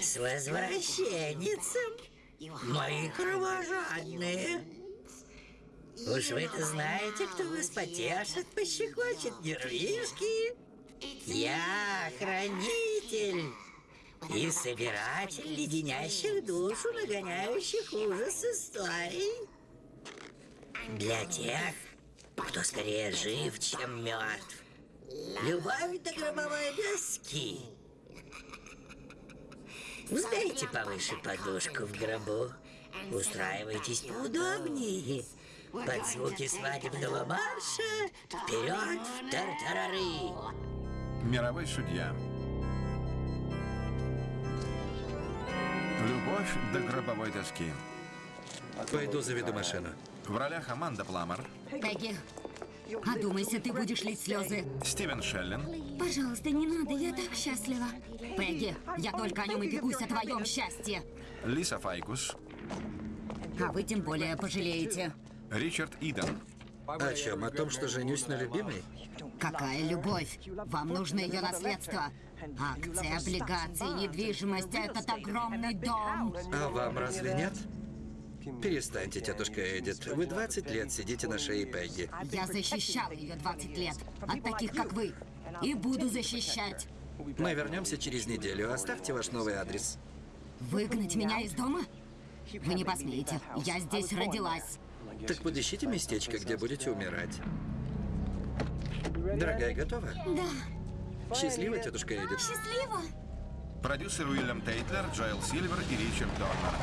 С возвращенницем, мои кровожадные. Уж вы-то знаете, кто вас потешит, пощекочет нервишки. Я хранитель и собиратель леденящих душу, нагоняющих ужас историй. Для тех, кто скорее жив, чем мертв. Любовь до гробовой доски. Сдайте повыше подушку в гробу. Устраивайтесь поудобнее. Под звуки свадебного марша вперед в тартарары. Мировой судья. Любовь до гробовой доски. Пойду заведу машину. В ролях Аманда Пламер, Пегги, одумайся, ты будешь лить слезы. Стивен Шеллен, Пожалуйста, не надо, я так счастлива. Пегги, я только о нем и бегусь о твоем счастье. Лиса Файкус, А вы тем более пожалеете. Ричард Иден, О чем? О том, что женюсь на любимой? Какая любовь? Вам нужно ее наследство. Акции, облигации, недвижимость, этот огромный дом. А вам разве нет? Перестаньте, тетушка Эдит. Вы 20 лет сидите на шее Пегги. Я защищала ее 20 лет от таких, как вы. И буду защищать. Мы вернемся через неделю. Оставьте ваш новый адрес. Выгнать меня из дома? Вы не посмеете. Я здесь родилась. Так подыщите местечко, где будете умирать. Дорогая, готова? Да, Счастливо, тетушка Эдит. счастливо. продюсер Уильям Тейтлер, Джоэл Сильвер и Ричард Дорнер.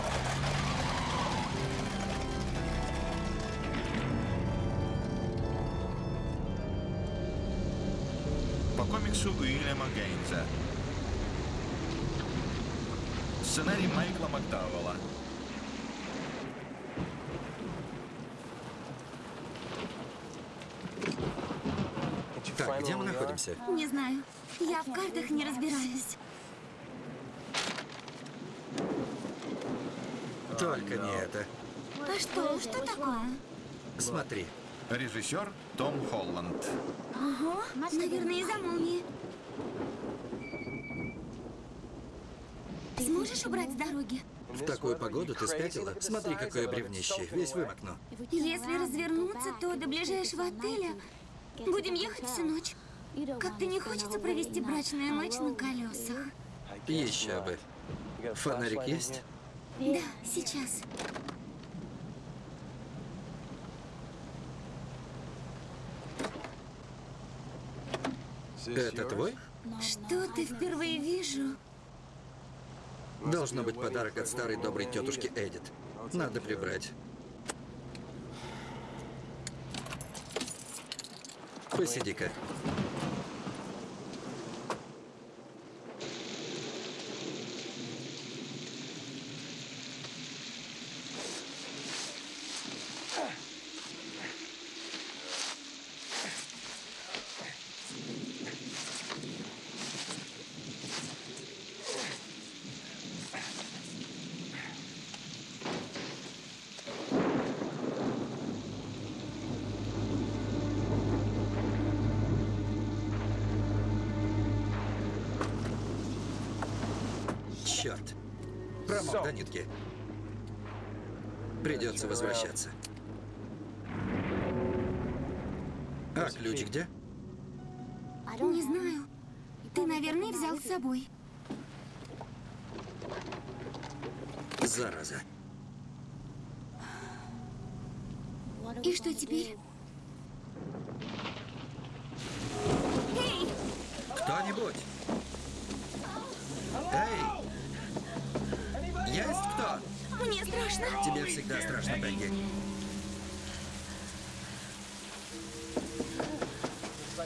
Комиксу Уильяма Гейнса. Сценарий Майкла Макдауэлла. Так, где мы находимся? Не знаю. Я в картах не разбираюсь. Только не это. А что? Что такое? Смотри. Режиссер Том Холланд. Ого, наверное, из-за молнии. Сможешь убрать с дороги? В такую погоду ты спятила? Смотри, какое бревнище. Весь вымокну. Если развернуться, то до ближайшего отеля будем ехать всю ночь. Как-то не хочется провести брачную ночь на колесах. Еще бы. Фонарик есть? Да, сейчас. Это твой? Что ты впервые вижу? Должно быть подарок от старой доброй тетушки Эдит. Надо прибрать. Посиди-ка. Черт. Промок до нитки. Придется возвращаться. А ключ где? Не знаю. Ты, наверное, взял с собой. Зараза. И что теперь? Эй! Кто-нибудь? Эй! Есть кто? Мне страшно. Тебе всегда страшно, Пегги.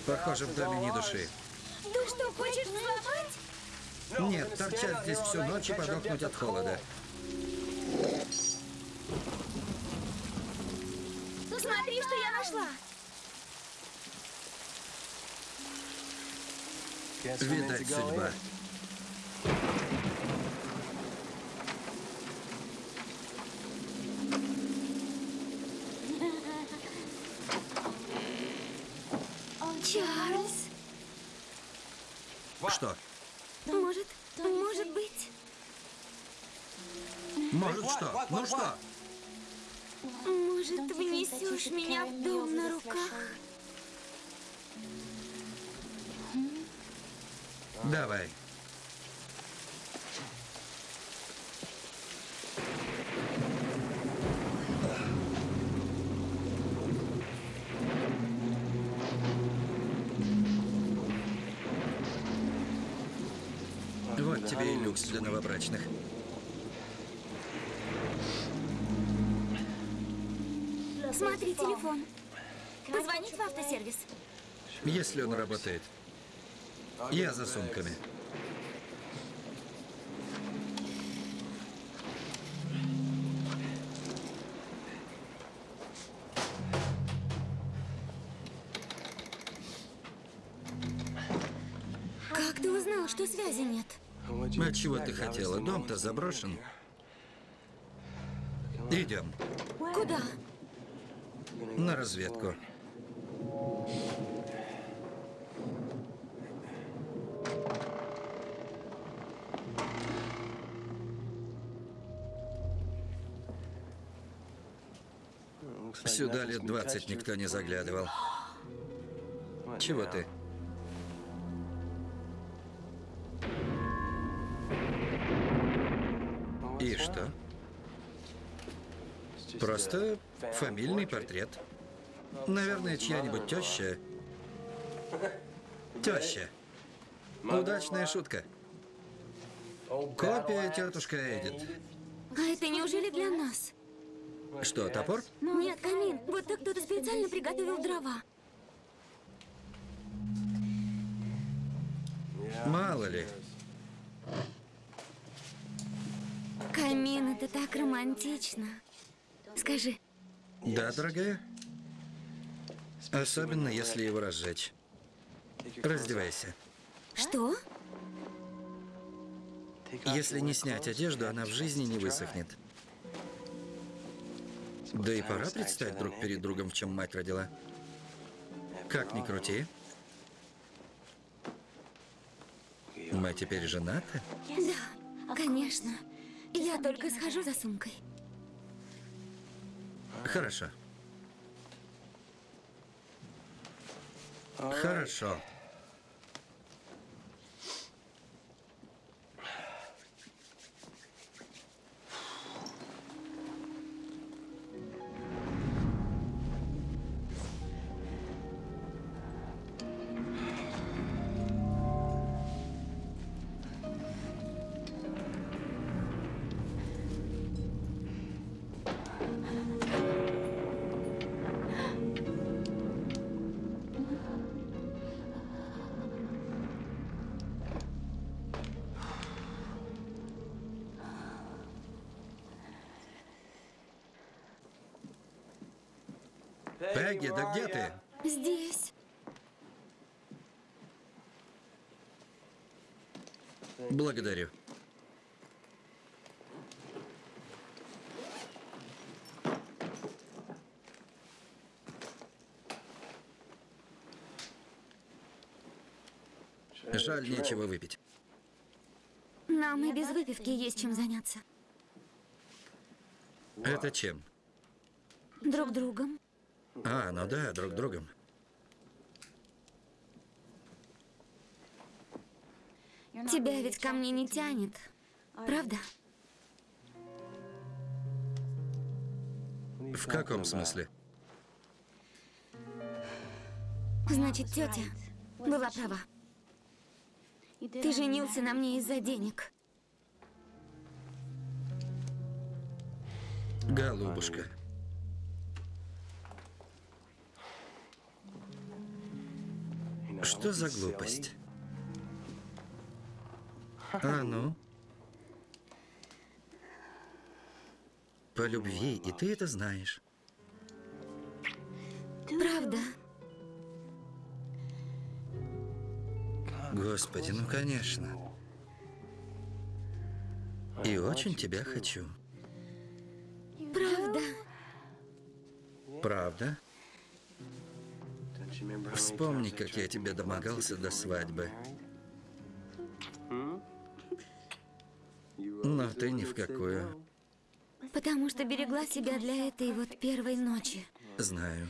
Похоже, в доме ни души. Ты что, хочешь взломать? Нет, торчать здесь всю ночь и подохнуть от холода. Смотри, что я нашла. Видать, судьба. Что? Может, может быть. Может что? Ну что? Может, внесешь меня в дом на руках? Давай. Тебе и люкс для новобрачных. Смотри, телефон. Позвонить в автосервис. Если он работает. Я за сумками. Чего ты хотела? Дом-то заброшен. Идем Куда? на разведку. Сюда лет 20 никто не заглядывал. Чего ты? Просто фамильный портрет. Наверное, чья-нибудь теща. Теща. Удачная шутка. Копия тетушка Эдит. А это неужели для нас? Что, топор? Нет, камин. Вот так кто-то специально приготовил дрова. Мало ли. Камин, это так романтично. Скажи, Да, дорогая? Особенно, если его разжечь. Раздевайся. что? Если не снять одежду, она в жизни не высохнет. Да и пора предстать друг перед другом, в чем мать родила. Как ни крути. Мы теперь женаты? Да, конечно. Я только схожу за сумкой. Хорошо. Хорошо. Пегги, да где ты? Здесь. Благодарю. Жаль, нечего выпить. Нам и без выпивки есть чем заняться. Это чем? Друг другом. А, ну да, друг другом. Тебя ведь ко мне не тянет. Правда? В каком смысле? Значит, тетя была права. Ты женился на мне из-за денег. Голубушка. Что за глупость? А ну? По любви, и ты это знаешь. Правда? Господи, ну конечно. И очень тебя хочу. Правда? Правда? Вспомни, как я тебе домогался до свадьбы. Но ты ни в какую. Потому что берегла себя для этой вот первой ночи. Знаю.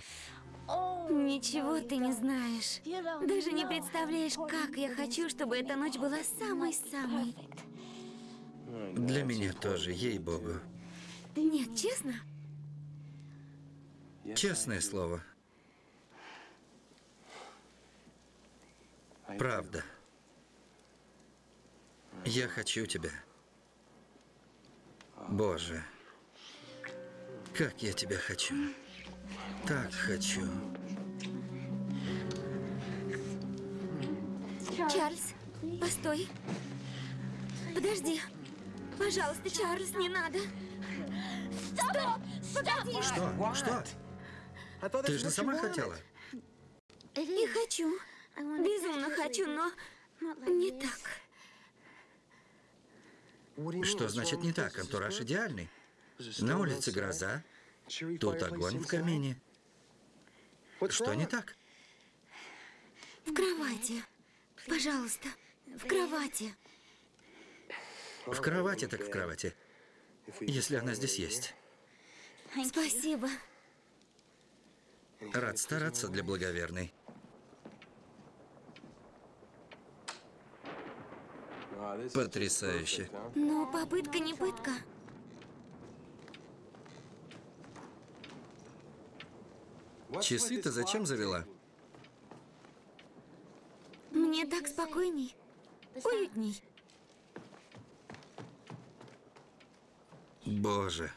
Ничего ты не знаешь. Даже не представляешь, как я хочу, чтобы эта ночь была самой-самой. Для меня тоже, ей-богу. Нет, честно? Честное слово. Правда. Я хочу тебя. Боже, как я тебя хочу. Так хочу. Чарльз, постой. Подожди. Пожалуйста, Чарльз, не надо. Стоп! Погоди! Что? Что? Ты же сама хотела. Не хочу. Безумно хочу, но не так. Что значит не так? Антураж идеальный. На улице гроза, тут огонь в камине. Что не так? В кровати. Пожалуйста, в кровати. В кровати так в кровати. Если она здесь есть. Спасибо. Рад стараться для благоверной. Потрясающе. Но попытка не пытка. Часы-то зачем завела? Мне так спокойней. Уютней. Боже.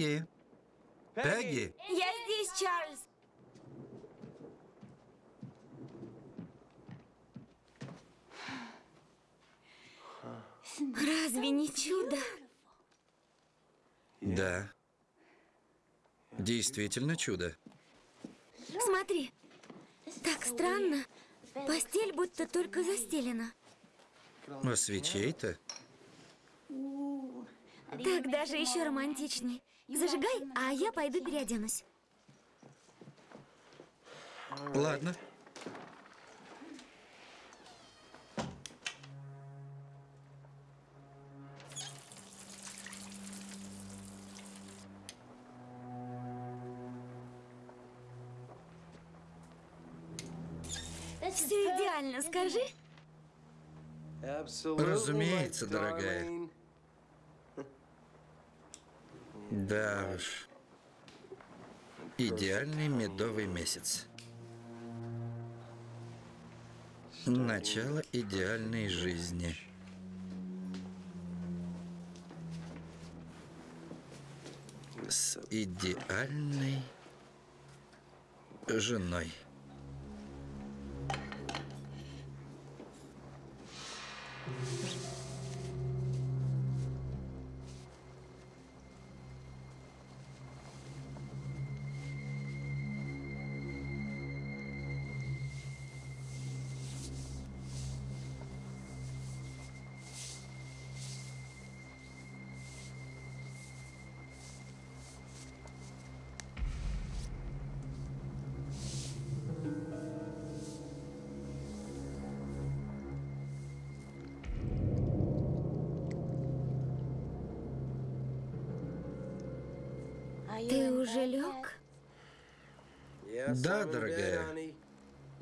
Пегги. Пегги. Я здесь, Чарльз. Разве не чудо? Да. Действительно чудо. Смотри. Так странно. Постель будто только застелена. А свечей-то? Так даже еще романтичней. Зажигай, а я пойду переоденусь. Ладно. Все идеально, скажи. Разумеется, дорогая. Да уж. Идеальный медовый месяц. Начало идеальной жизни. С идеальной женой. Ты уже лег? Да, дорогая.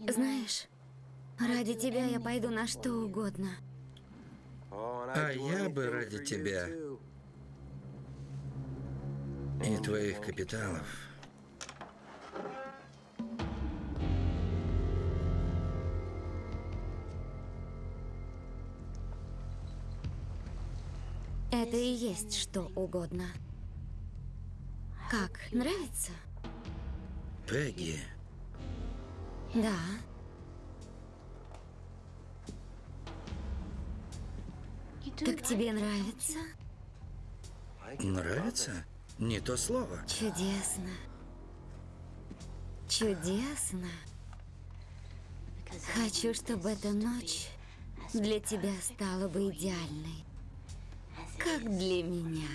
Знаешь, ради тебя я пойду на что угодно. А я бы ради тебя и твоих капиталов. Это и есть что угодно. Как, нравится? Пегги, Да. Так тебе нравится? нравится? Не то слово. Чудесно. Чудесно. Хочу, чтобы эта ночь для тебя стала бы идеальной. Как для меня.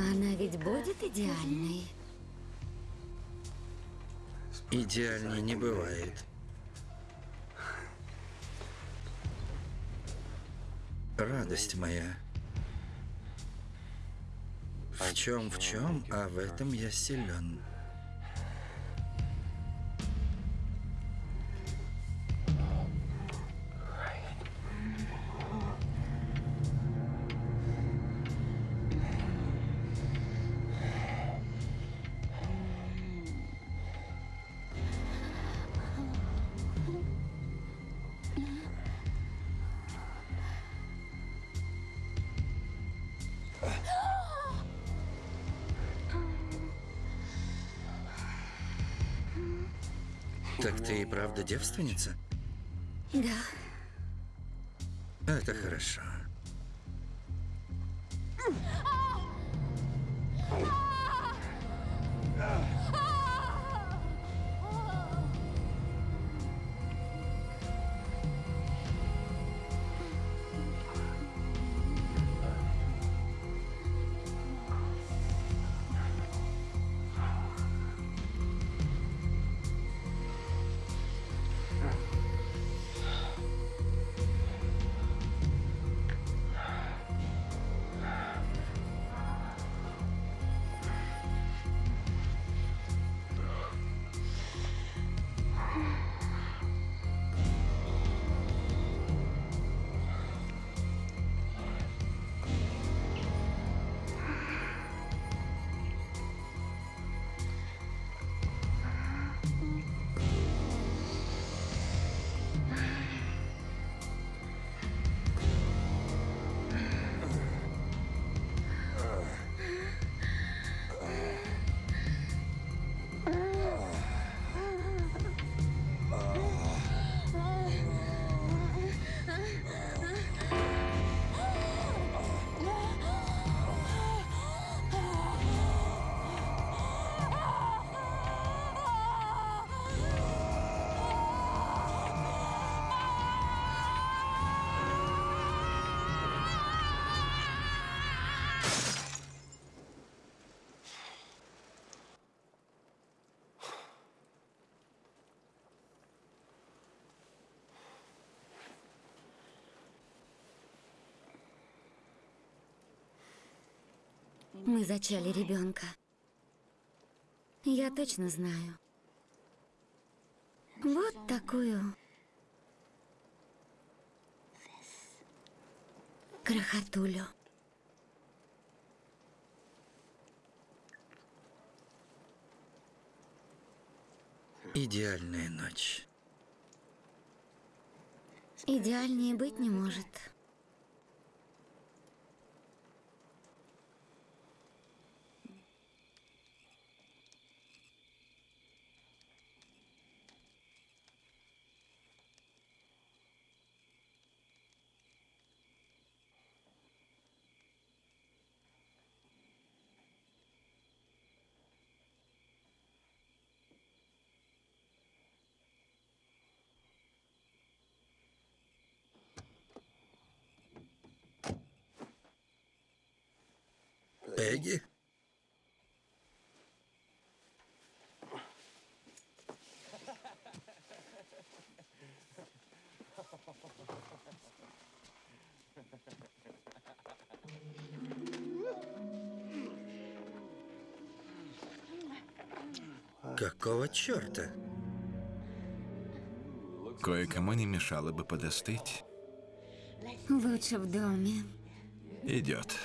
Она ведь будет идеальной. Идеальней не бывает. Радость моя. В чем, в чем, а в этом я силен. Правда девственница? Да. Это хорошо. Мы зачали ребенка. Я точно знаю. Вот такую крохотулю. Идеальная ночь. Идеальнее быть не может. Пегги? Какого черта? Кое-кому не мешало бы подостыть. Лучше в доме. Идет.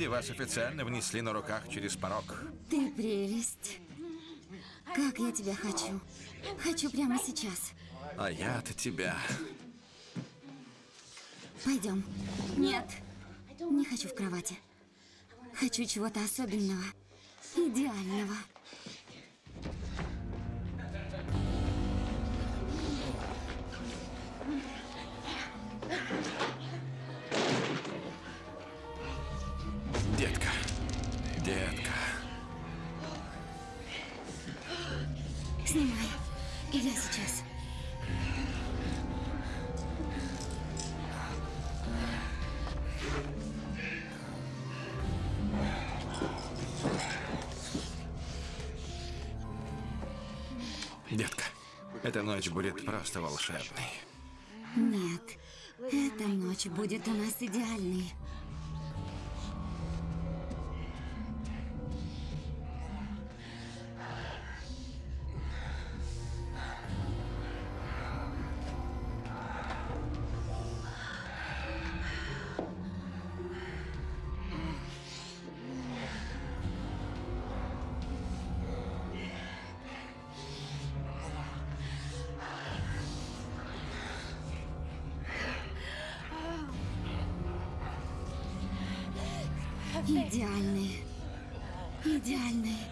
Миледи, вас официально внесли на руках через порог. Ты прелесть. Как я тебя хочу. Хочу прямо сейчас. А я-то тебя. Пойдем. Нет. Не хочу в кровати. Хочу чего-то особенного. Идеального. Эта ночь будет просто волшебной. Нет, эта ночь будет у нас идеальной. Идеальный. Идеальный.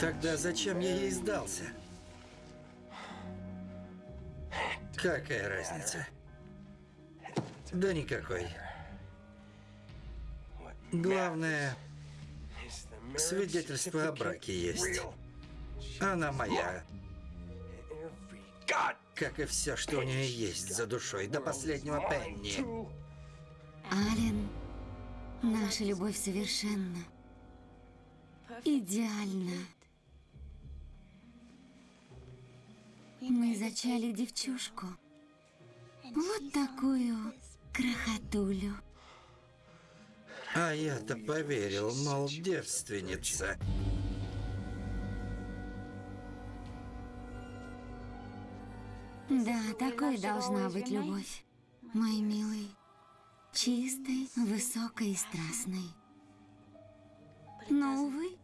Тогда зачем я ей сдался? Какая разница? Да никакой. Главное, свидетельство о браке есть. Она моя. Как и все, что у нее есть за душой, до последнего пенни. Ален, наша любовь совершенна. Идеальна. Мы зачали девчушку. Вот такую крохотулю. А я-то поверил, мол, девственница. Да, такой должна быть любовь. Мой милый. Чистой, высокой и страстной. Но, увы,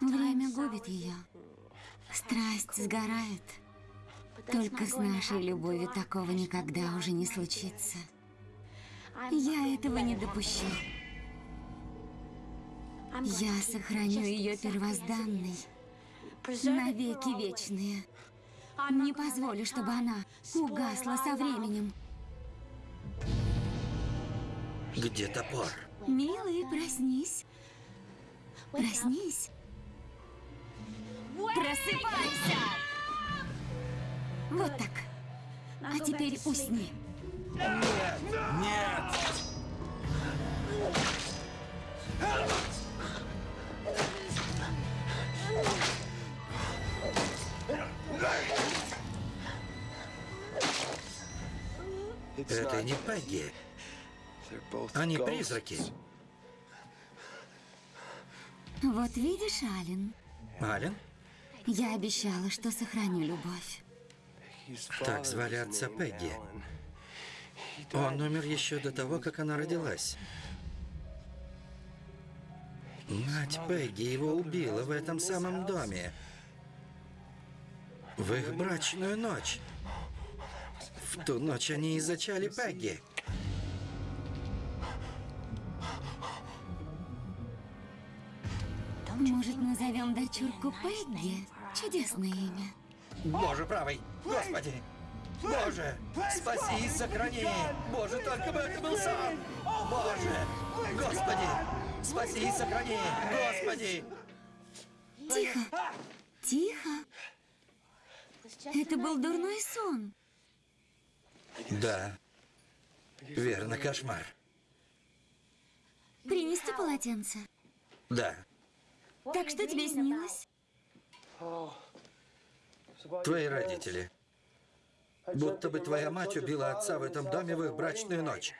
время губит ее. Страсть сгорает. Только с нашей любовью такого никогда уже не случится. Я этого не допущу. Я сохраню ее первозданной, навеки вечные. Не позволю, чтобы она угасла со временем. Где топор? Милый, проснись. Проснись. Просыпайся! Вот так. А теперь усни. Нет! Это не Пегги. Они призраки. Вот видишь, Ален, Ален? я обещала, что сохраню любовь. Так звали отца Пегги. Он умер еще до того, как она родилась. Мать Пегги его убила в этом самом доме. В их брачную ночь. В ту ночь они и Пегги. Может, назовем дочурку Пегги? Чудесное имя. Боже правый! Господи! Боже! Спаси и сохрани! Боже, только бы это был сам! Боже! Господи! Спаси и сохрани! Господи! Тихо. Тихо. Это был дурной сон. Да. Верно, кошмар. Принести полотенце. Да. Так что тебе снилось? Твои родители. Будто бы твоя мать убила отца в этом доме в их брачную ночь.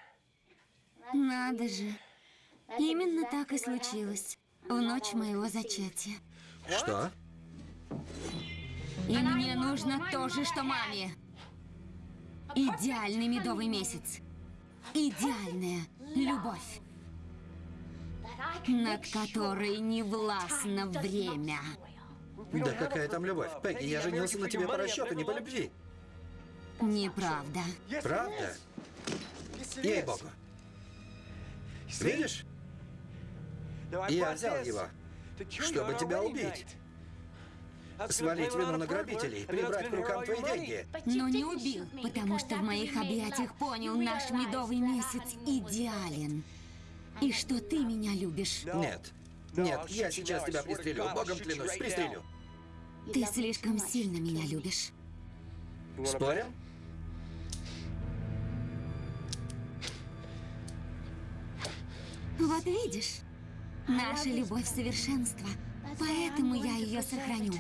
Надо же. Именно так и случилось. В ночь моего зачатия. Что? И мне нужно то же, что маме. Идеальный медовый месяц. Идеальная любовь, над которой не властно время. Да какая там любовь? Пегги, я женился на тебе по расчету, не по любви. Неправда. Правда? Ей-богу. Видишь? Я взял его, чтобы тебя убить. Свалить вину на грабителей, прибрать к рукам твои деньги. Но не убил, потому что в моих объятиях понял, наш медовый месяц идеален. И что ты меня любишь. Нет. Нет, я сейчас тебя пристрелю. Богом клянусь, пристрелю. Ты слишком сильно меня любишь. Спорим? Вот видишь, наша любовь совершенства. Поэтому я ее сохраню.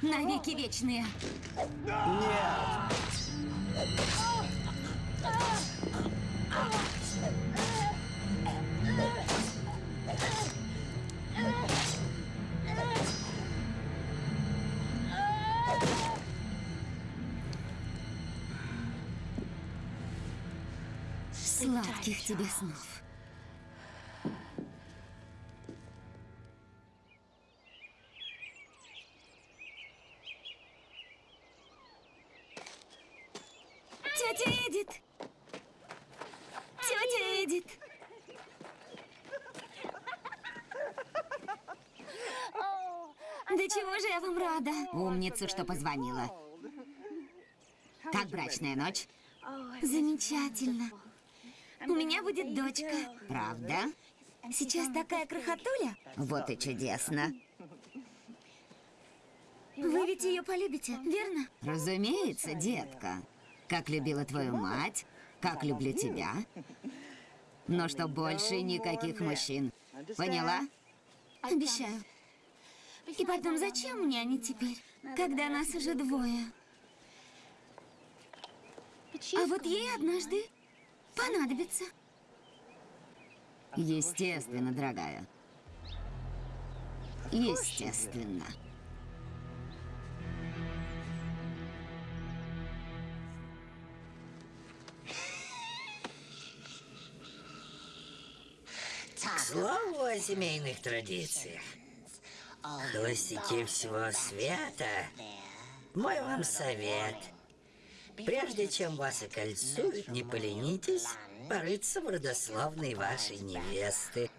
Навеки вечные. Нет. Сладких тебе снов. Тетя Эдит! Тетя Эдит! Да чего же я вам рада? Умница, что позвонила. Как брачная ночь? Замечательно. У меня будет дочка. Правда? Сейчас такая крохотуля. Вот и чудесно. Вы ведь ее полюбите, верно? Разумеется, детка. Как любила твою мать, как люблю тебя. Но что больше никаких мужчин. Поняла? Обещаю. И потом, зачем мне они теперь, когда нас уже двое? А вот ей однажды понадобится. Естественно, дорогая. Естественно. К слову о семейных традициях. Холостяки всего света. Мой вам совет. Прежде чем вас окольцуют, не поленитесь порыться в родословной вашей невесты.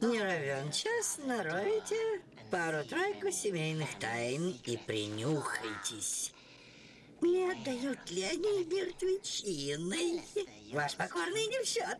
Не равен час нароете пару-тройку семейных тайн и принюхайтесь. Не отдают ли они мертвечиной? Ваш покорный не в счет.